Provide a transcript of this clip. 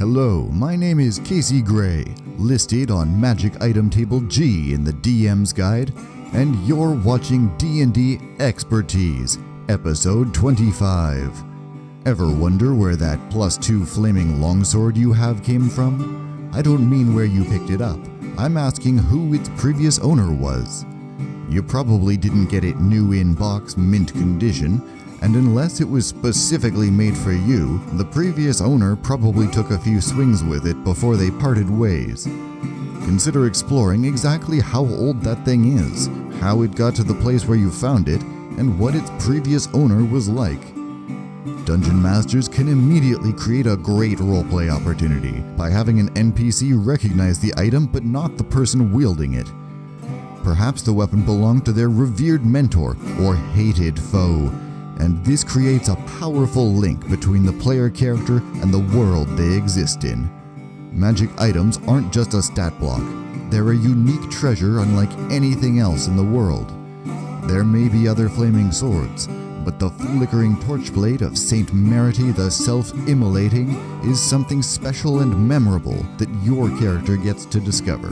Hello, my name is Casey Gray, listed on Magic Item Table G in the DM's Guide, and you're watching D&D Expertise, episode 25. Ever wonder where that plus 2 flaming longsword you have came from? I don't mean where you picked it up. I'm asking who its previous owner was. You probably didn't get it new in box mint condition, and unless it was specifically made for you, the previous owner probably took a few swings with it before they parted ways. Consider exploring exactly how old that thing is, how it got to the place where you found it, and what its previous owner was like. Dungeon Masters can immediately create a great roleplay opportunity by having an NPC recognize the item but not the person wielding it. Perhaps the weapon belonged to their revered mentor or hated foe, and this creates a powerful link between the player character and the world they exist in. Magic items aren't just a stat block, they're a unique treasure unlike anything else in the world. There may be other flaming swords, but the flickering torchblade of Saint Merity the Self-Immolating is something special and memorable that your character gets to discover.